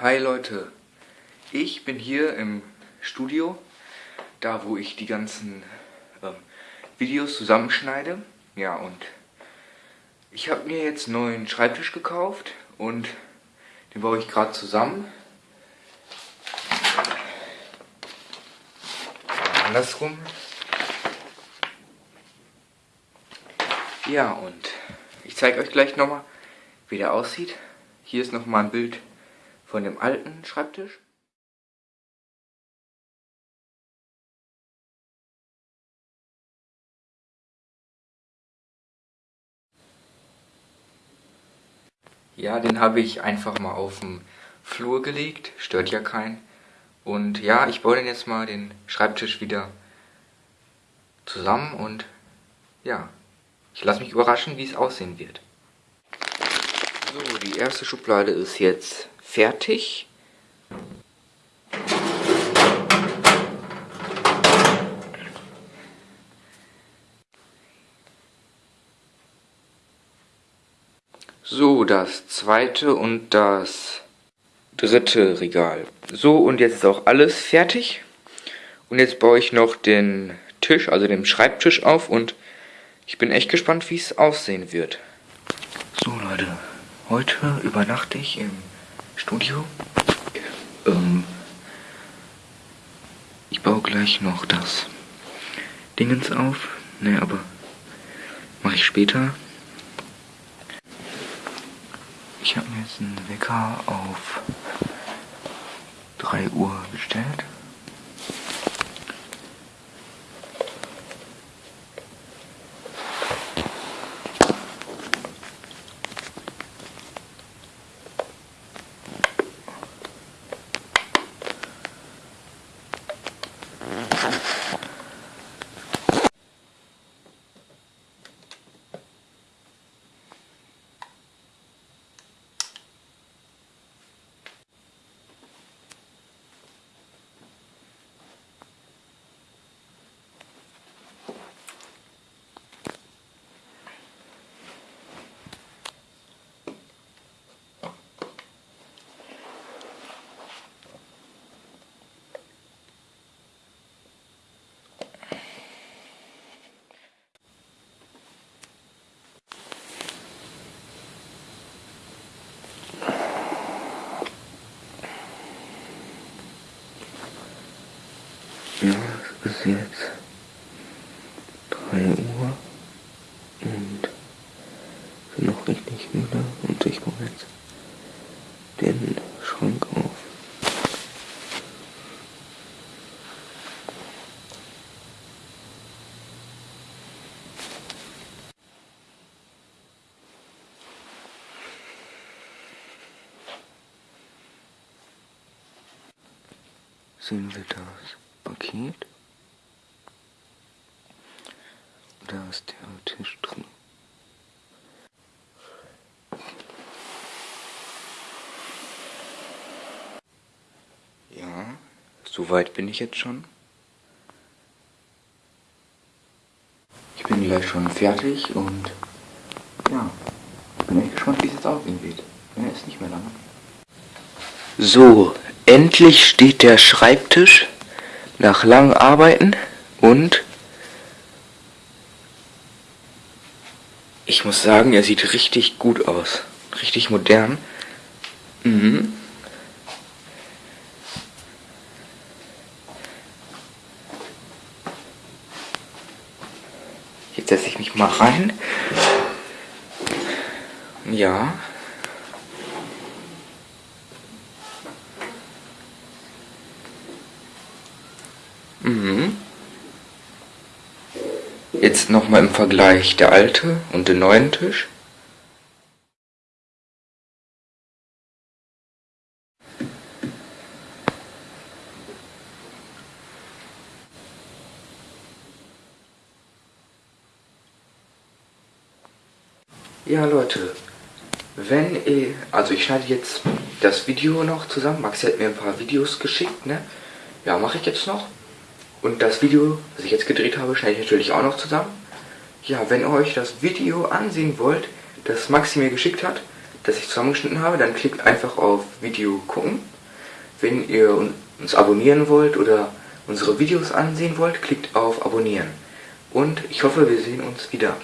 Hi Leute, ich bin hier im Studio, da wo ich die ganzen ähm, Videos zusammenschneide. Ja und ich habe mir jetzt einen neuen Schreibtisch gekauft und den baue ich gerade zusammen. Andersrum. Ja und ich zeige euch gleich nochmal, wie der aussieht. Hier ist nochmal ein Bild von dem alten Schreibtisch. Ja, den habe ich einfach mal auf den Flur gelegt, stört ja keinen. Und ja, ich baue den jetzt mal den Schreibtisch wieder zusammen und ja, ich lasse mich überraschen, wie es aussehen wird. So, die erste Schublade ist jetzt fertig. So, das zweite und das dritte Regal. So, und jetzt ist auch alles fertig. Und jetzt baue ich noch den Tisch, also den Schreibtisch auf und ich bin echt gespannt, wie es aussehen wird. So, Leute, heute übernachte ich im Studio. Ähm, ich baue gleich noch das Dingens auf. Ne, aber mache ich später. Ich habe mir jetzt einen Wecker auf 3 Uhr gestellt. Ja, es ist jetzt 3 Uhr und bin noch richtig müde und ich baue jetzt den Schrank auf. Sehen wir das? Paket. Da ist der Tisch drin. Ja, soweit bin ich jetzt schon. Ich bin gleich schon fertig und ja, bin echt gespannt, wie es jetzt aussehen wird. Ja, ist nicht mehr lange. So, endlich steht der Schreibtisch nach langem Arbeiten und ich muss sagen, er sieht richtig gut aus. Richtig modern. Mhm. Jetzt setze ich mich mal rein. Ja. Mhm. Jetzt nochmal im Vergleich der alte und den neuen Tisch. Ja Leute, wenn ihr, also ich schneide jetzt das Video noch zusammen, Maxi hat mir ein paar Videos geschickt, ne? Ja, mache ich jetzt noch. Und das Video, das ich jetzt gedreht habe, schneide ich natürlich auch noch zusammen. Ja, wenn ihr euch das Video ansehen wollt, das Maxi mir geschickt hat, das ich zusammengeschnitten habe, dann klickt einfach auf Video gucken. Wenn ihr uns abonnieren wollt oder unsere Videos ansehen wollt, klickt auf Abonnieren. Und ich hoffe, wir sehen uns wieder.